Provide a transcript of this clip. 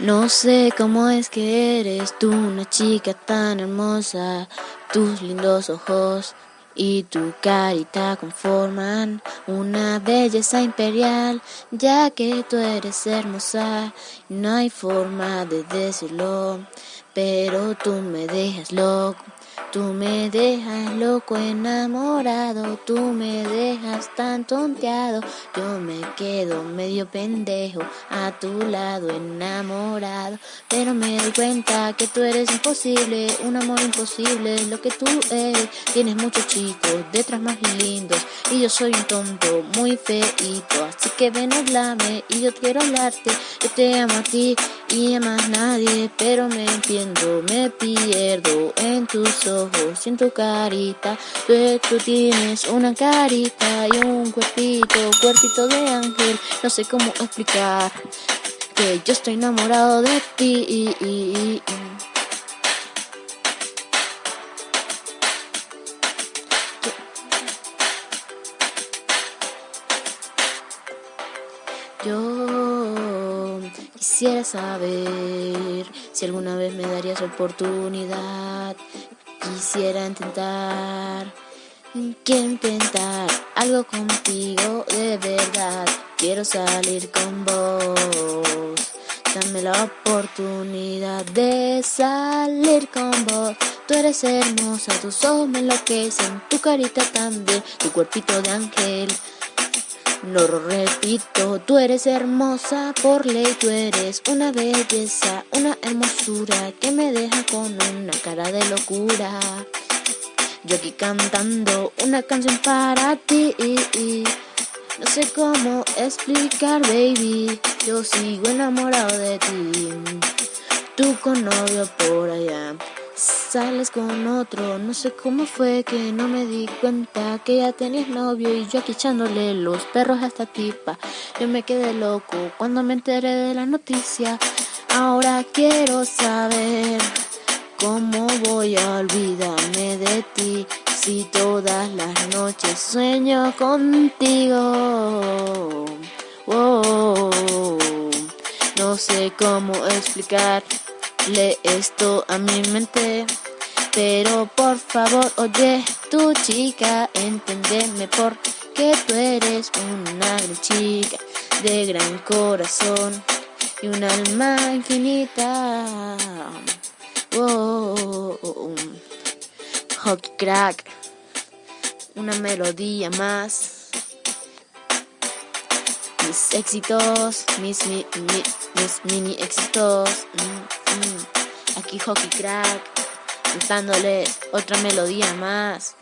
No sé cómo es que eres tú una chica tan hermosa, tus lindos ojos y tu carita conforman una belleza imperial, ya que tú eres hermosa, no hay forma de decirlo, pero tú me dejas loco. Tú me dejas loco enamorado, tú me dejas tan tonteado, yo me quedo medio pendejo a tu lado enamorado, pero me doy cuenta que tú eres imposible, un amor imposible, lo que tú eres, tienes muchos chicos detrás más lindos y yo soy un tonto muy feito, así que ven hablame y yo quiero hablarte, yo te amo a ti y a más nadie, pero me entiendo, me pierdo en tus ojos en tu carita. Tú, tú tienes una carita y un cuerpito, cuerpito de ángel. No sé cómo explicar que yo estoy enamorado de ti. Yo quisiera saber si alguna vez me darías oportunidad. Quisiera intentar, quiero intentar algo contigo de verdad. Quiero salir con vos. Dame la oportunidad de salir con vos. Tú eres hermosa, tus ojos me enloquecen, tu carita también, tu cuerpito de ángel. Lo repito, tú eres hermosa por ley, tú eres una belleza, una hermosura que me deja con una cara de locura. Yo aquí cantando una canción para ti. No sé cómo explicar, baby. Yo sigo enamorado de ti. Tú con novio por allá sales con otro. No sé cómo fue que no me di cuenta que ya tenías novio y yo aquí echándole los perros a esta tipa. Yo me quedé loco cuando me enteré de la noticia. Ahora quiero saber cómo voy a olvidarme de ti si todas las noches sueño contigo. No sé cómo explicar le esto a mi mente. Pero por favor, oye, tu chica, entendeme porque tú eres una gran chica de gran corazón y un alma infinita. Oh, Hockey crack, una melodía más mis éxitos, mis, mi, mis mini éxitos. Mm, mm. Aquí Hockey Crack, cantándole otra melodía más.